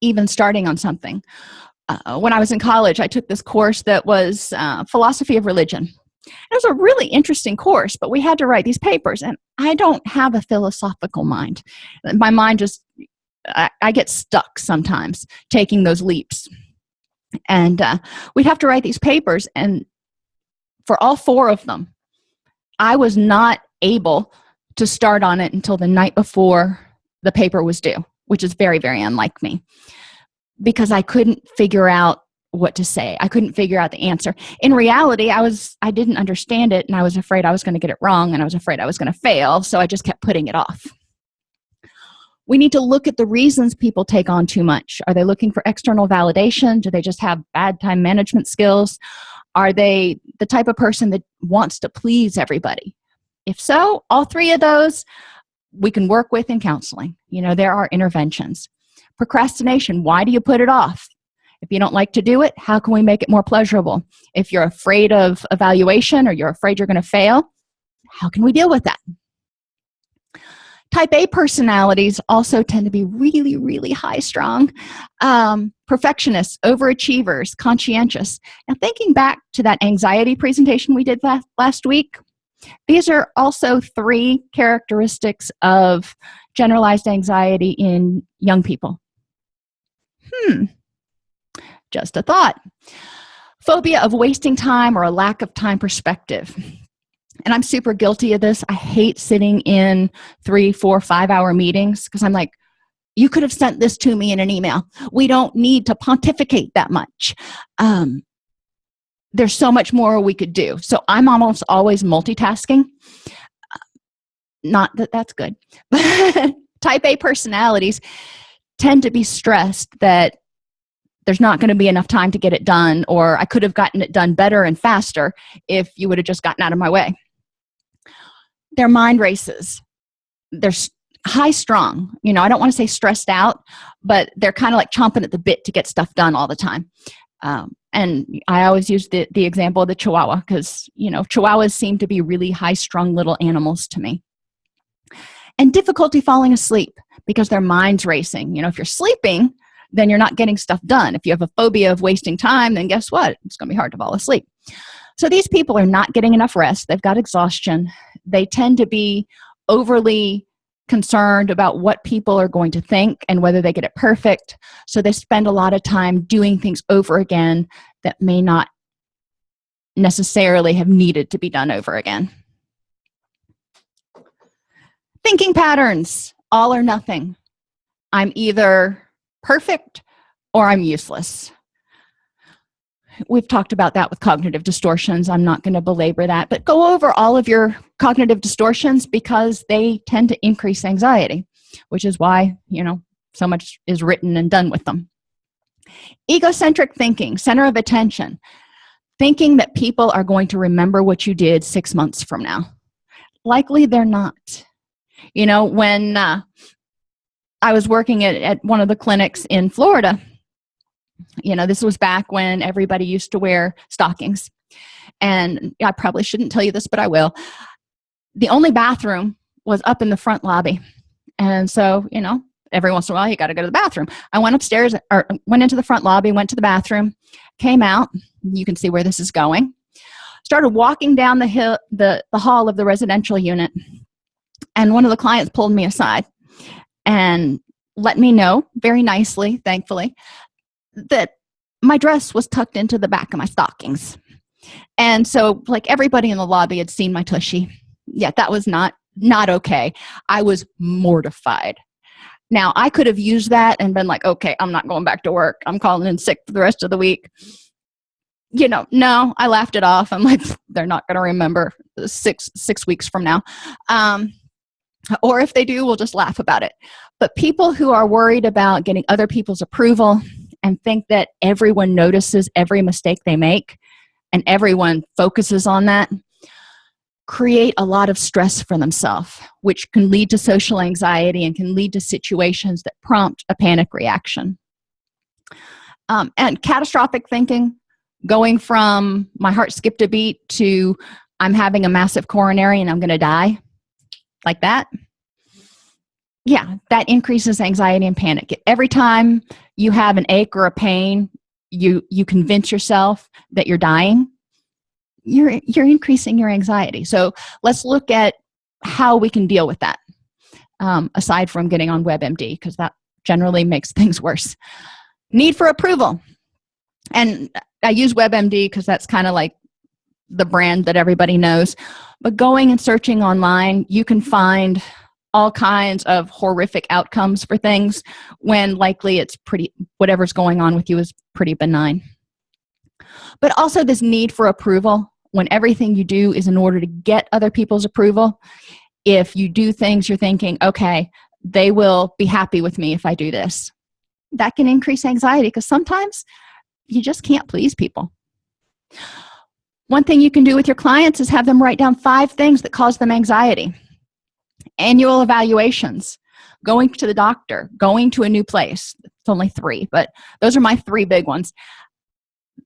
even starting on something. Uh, when i was in college i took this course that was uh, philosophy of religion. It was a really interesting course but we had to write these papers and i don't have a philosophical mind. My mind just i, I get stuck sometimes taking those leaps. And uh, we'd have to write these papers and for all four of them i was not able to start on it until the night before the paper was due which is very very unlike me. Because i couldn't figure out what to say. I couldn't figure out the answer. In reality i was i didn't understand it and i was afraid i was going to get it wrong and i was afraid i was going to fail so i just kept putting it off. We need to look at the reasons people take on too much. Are they looking for external validation? Do they just have bad time management skills? Are they the type of person that wants to please everybody? If so all three of those we can work with in counseling. You know there are interventions. Procrastination why do you put it off? If you don't like to do it how can we make it more pleasurable? If you're afraid of evaluation or you're afraid you're going to fail how can we deal with that? Type a personalities also tend to be really really high strong. Um, perfectionists overachievers conscientious. Now thinking back to that anxiety presentation we did last, last week these are also three characteristics of generalized anxiety in young people. Hmm. Just a thought. Phobia of wasting time or a lack of time perspective. And i'm super guilty of this. I hate sitting in three four five hour meetings because i'm like you could have sent this to me in an email. We don't need to pontificate that much. Um, there's so much more we could do. So i'm almost always multitasking. Not that that's good type a personalities tend to be stressed that there's not going to be enough time to get it done or i could have gotten it done better and faster if you would have just gotten out of my way. Their mind races. They're high strong. You know i don't want to say stressed out but they're kind of like chomping at the bit to get stuff done all the time. Um, and i always use the, the example of the chihuahua because you know chihuahuas seem to be really high strung little animals to me. And difficulty falling asleep because their mind's racing. You know if you're sleeping then you're not getting stuff done. If you have a phobia of wasting time then guess what? It's gonna be hard to fall asleep. So these people are not getting enough rest. They've got exhaustion. They tend to be overly concerned about what people are going to think and whether they get it perfect. So they spend a lot of time doing things over again that may not necessarily have needed to be done over again. Thinking patterns all or nothing. I'm either perfect or i'm useless we've talked about that with cognitive distortions. I'm not going to belabor that but go over all of your cognitive distortions because they tend to increase anxiety which is why you know so much is written and done with them. Egocentric thinking center of attention. Thinking that people are going to remember what you did six months from now. Likely they're not. You know when uh, i was working at, at one of the clinics in florida you know this was back when everybody used to wear stockings. And i probably shouldn't tell you this but i will. The only bathroom was up in the front lobby. And so you know every once in a while you got to go to the bathroom. I went upstairs or went into the front lobby went to the bathroom came out. You can see where this is going. Started walking down the hill the, the hall of the residential unit. And one of the clients pulled me aside and let me know very nicely thankfully that my dress was tucked into the back of my stockings. And so like everybody in the lobby had seen my tushy. Yeah that was not not okay. I was mortified. Now i could have used that and been like okay i'm not going back to work. I'm calling in sick for the rest of the week. You know no i laughed it off. I'm like they're not going to remember six six weeks from now. Um or if they do we'll just laugh about it. But people who are worried about getting other people's approval and think that everyone notices every mistake they make and everyone focuses on that create a lot of stress for themselves which can lead to social anxiety and can lead to situations that prompt a panic reaction. Um, and catastrophic thinking going from my heart skipped a beat to i'm having a massive coronary and i'm gonna die like that yeah that increases anxiety and panic. Every time you have an ache or a pain you you convince yourself that you're dying you're you're increasing your anxiety. So let's look at how we can deal with that um, aside from getting on webmd because that generally makes things worse. Need for approval. And i use webmd because that's kind of like the brand that everybody knows but going and searching online you can find all kinds of horrific outcomes for things when likely it's pretty whatever's going on with you is pretty benign. But also this need for approval. When everything you do is in order to get other people's approval if you do things you're thinking okay they will be happy with me if i do this. That can increase anxiety because sometimes you just can't please people. One thing you can do with your clients is have them write down five things that cause them anxiety annual evaluations going to the doctor going to a new place. It's only three but those are my three big ones.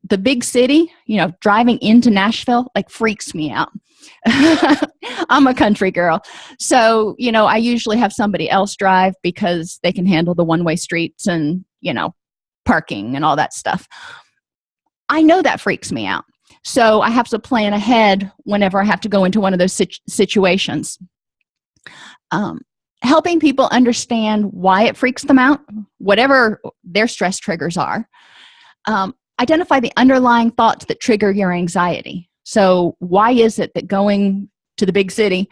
The big city you know driving into nashville like freaks me out. I'm a country girl. So you know i usually have somebody else drive because they can handle the one-way streets and you know parking and all that stuff. I know that freaks me out. So i have to plan ahead whenever i have to go into one of those situ situations um, helping people understand why it freaks them out whatever their stress triggers are. Um, identify the underlying thoughts that trigger your anxiety. So why is it that going to the big city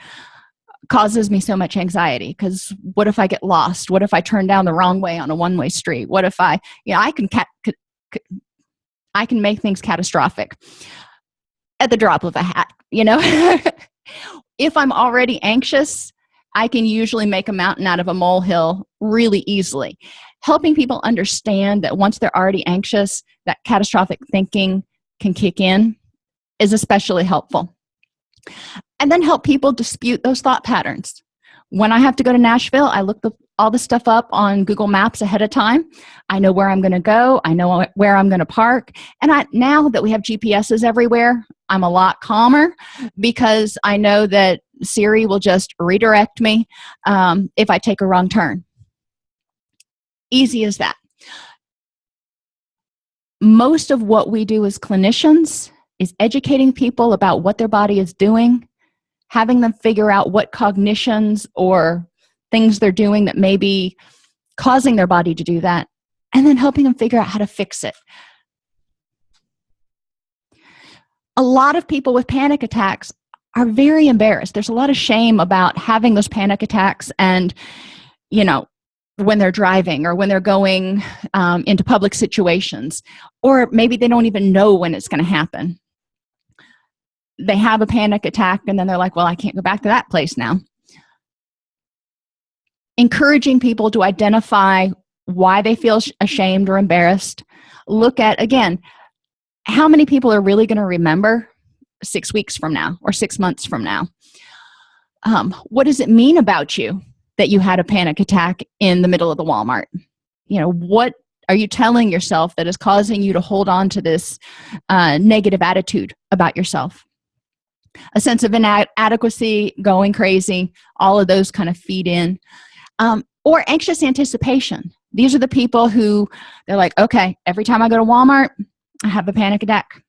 causes me so much anxiety? Because what if i get lost? What if i turn down the wrong way on a one-way street? What if i you know i can i can make things catastrophic at the drop of a hat you know? If i'm already anxious i can usually make a mountain out of a molehill really easily. Helping people understand that once they're already anxious that catastrophic thinking can kick in is especially helpful. And then help people dispute those thought patterns. When i have to go to nashville i look the, all the stuff up on google maps ahead of time. I know where i'm going to go. I know where i'm going to park. And i now that we have gps's everywhere i'm a lot calmer because i know that siri will just redirect me um, if i take a wrong turn. Easy as that. Most of what we do as clinicians is educating people about what their body is doing having them figure out what cognitions or things they're doing that may be causing their body to do that and then helping them figure out how to fix it. A lot of people with panic attacks are very embarrassed. There's a lot of shame about having those panic attacks and you know when they're driving or when they're going um, into public situations or maybe they don't even know when it's going to happen. They have a panic attack and then they're like well i can't go back to that place now. Encouraging people to identify why they feel ashamed or embarrassed. Look at again how many people are really going to remember six weeks from now or six months from now. Um, what does it mean about you that you had a panic attack in the middle of the walmart? You know what are you telling yourself that is causing you to hold on to this uh, negative attitude about yourself? A sense of inadequacy going crazy all of those kind of feed in. Um, or anxious anticipation. These are the people who they're like okay every time i go to walmart i have a panic attack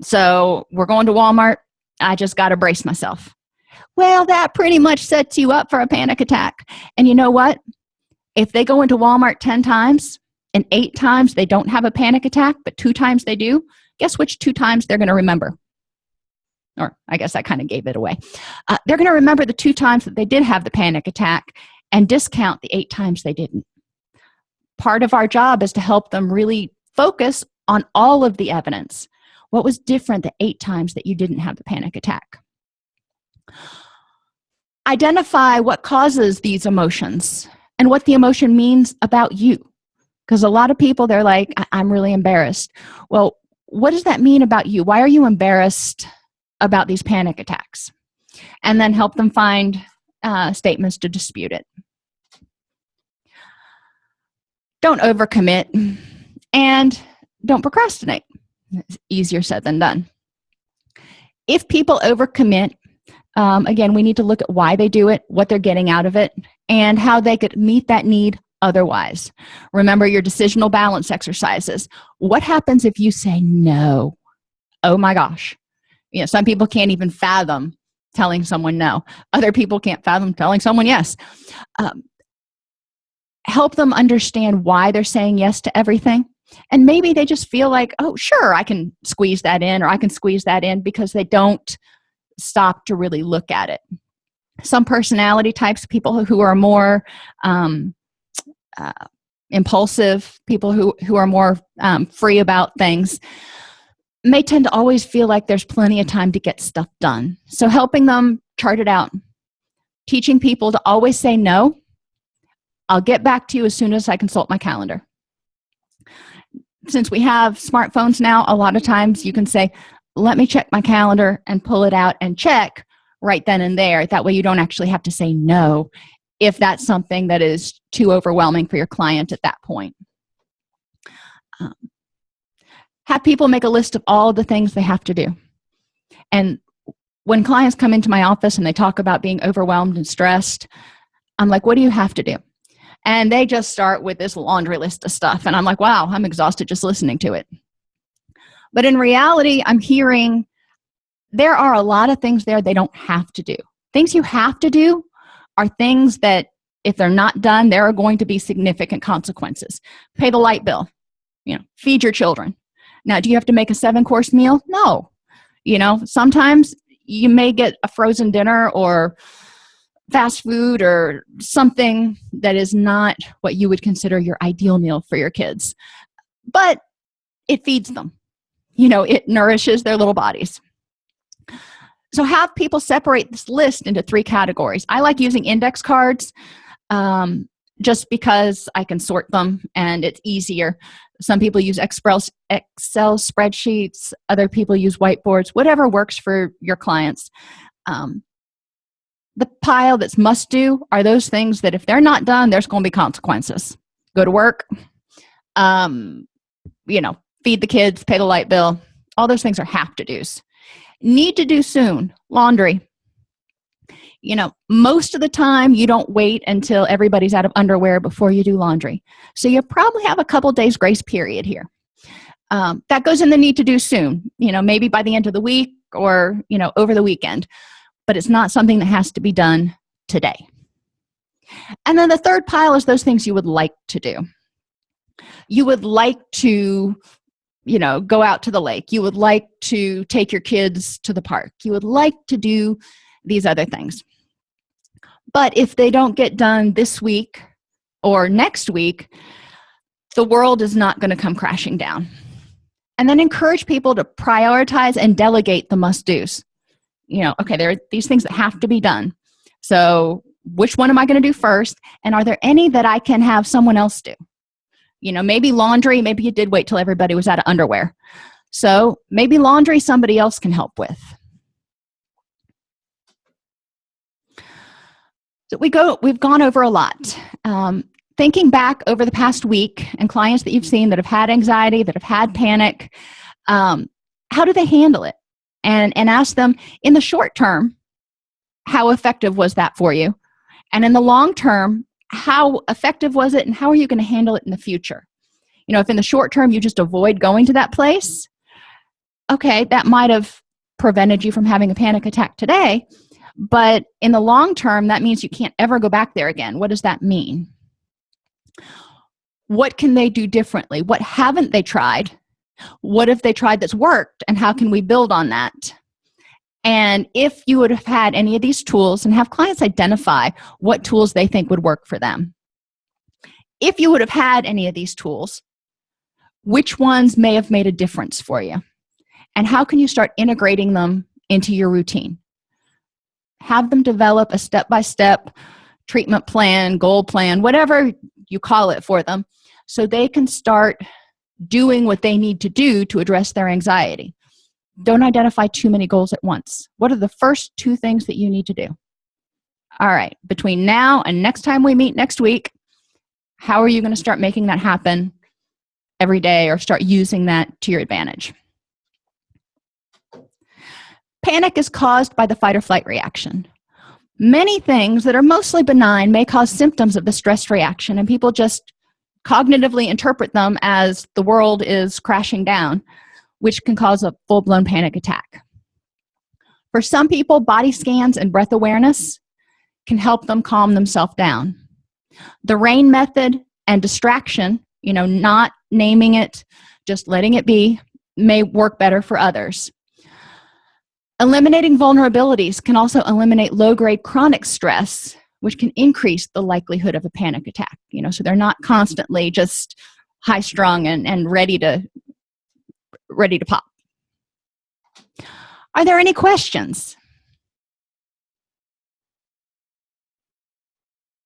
so we're going to walmart. I just got to brace myself. Well that pretty much sets you up for a panic attack. And you know what? If they go into walmart 10 times and eight times they don't have a panic attack but two times they do guess which two times they're going to remember? Or i guess i kind of gave it away. Uh, they're going to remember the two times that they did have the panic attack and discount the eight times they didn't. Part of our job is to help them really focus on all of the evidence what was different the eight times that you didn't have the panic attack? Identify what causes these emotions and what the emotion means about you. Because a lot of people they're like i'm really embarrassed. Well what does that mean about you? Why are you embarrassed about these panic attacks? And then help them find uh, statements to dispute it. Don't overcommit and don't procrastinate it's easier said than done. If people overcommit um, again we need to look at why they do it what they're getting out of it and how they could meet that need otherwise. Remember your decisional balance exercises. What happens if you say no? Oh my gosh. You know some people can't even fathom telling someone no. Other people can't fathom telling someone yes. Um, help them understand why they're saying yes to everything and maybe they just feel like oh sure i can squeeze that in or i can squeeze that in because they don't stop to really look at it. Some personality types people who are more um, uh, impulsive people who who are more um, free about things may tend to always feel like there's plenty of time to get stuff done. So helping them chart it out. Teaching people to always say no. I'll get back to you as soon as i consult my calendar since we have smartphones now a lot of times you can say let me check my calendar and pull it out and check right then and there. That way you don't actually have to say no if that's something that is too overwhelming for your client at that point. Um, have people make a list of all the things they have to do. And when clients come into my office and they talk about being overwhelmed and stressed i'm like what do you have to do and they just start with this laundry list of stuff. And i'm like wow i'm exhausted just listening to it. But in reality i'm hearing there are a lot of things there they don't have to do. Things you have to do are things that if they're not done there are going to be significant consequences. Pay the light bill you know feed your children. Now do you have to make a seven course meal? No. You know sometimes you may get a frozen dinner or fast food or something that is not what you would consider your ideal meal for your kids. But it feeds them. You know it nourishes their little bodies. So have people separate this list into three categories. I like using index cards um, just because i can sort them and it's easier. Some people use excel excel spreadsheets other people use whiteboards whatever works for your clients. Um, the pile that's must do are those things that if they're not done there's going to be consequences. Go to work um, you know feed the kids pay the light bill all those things are have to do's. Need to do soon laundry. You know most of the time you don't wait until everybody's out of underwear before you do laundry. So you probably have a couple days grace period here. Um, that goes in the need to do soon you know maybe by the end of the week or you know over the weekend but it's not something that has to be done today. And then the third pile is those things you would like to do. You would like to you know go out to the lake. You would like to take your kids to the park. You would like to do these other things. But if they don't get done this week or next week the world is not going to come crashing down. And then encourage people to prioritize and delegate the must-dos you know okay there are these things that have to be done. So which one am i going to do first? And are there any that i can have someone else do? You know maybe laundry maybe you did wait till everybody was out of underwear. So maybe laundry somebody else can help with. So we go we've gone over a lot. Um, thinking back over the past week and clients that you've seen that have had anxiety that have had panic um, how do they handle it and and ask them in the short term how effective was that for you? And in the long term how effective was it and how are you going to handle it in the future? You know if in the short term you just avoid going to that place okay that might have prevented you from having a panic attack today but in the long term that means you can't ever go back there again. What does that mean? What can they do differently? What haven't they tried what if they tried that's worked and how can we build on that? And if you would have had any of these tools and have clients identify what tools they think would work for them. If you would have had any of these tools which ones may have made a difference for you? And how can you start integrating them into your routine? Have them develop a step-by-step -step treatment plan goal plan whatever you call it for them so they can start doing what they need to do to address their anxiety. Don't identify too many goals at once. What are the first two things that you need to do? All right between now and next time we meet next week how are you going to start making that happen every day or start using that to your advantage? Panic is caused by the fight or flight reaction. Many things that are mostly benign may cause symptoms of the stress reaction and people just cognitively interpret them as the world is crashing down which can cause a full-blown panic attack. For some people body scans and breath awareness can help them calm themselves down. The rain method and distraction you know not naming it just letting it be may work better for others. Eliminating vulnerabilities can also eliminate low-grade chronic stress which can increase the likelihood of a panic attack you know so they're not constantly just high strung and, and ready to ready to pop. Are there any questions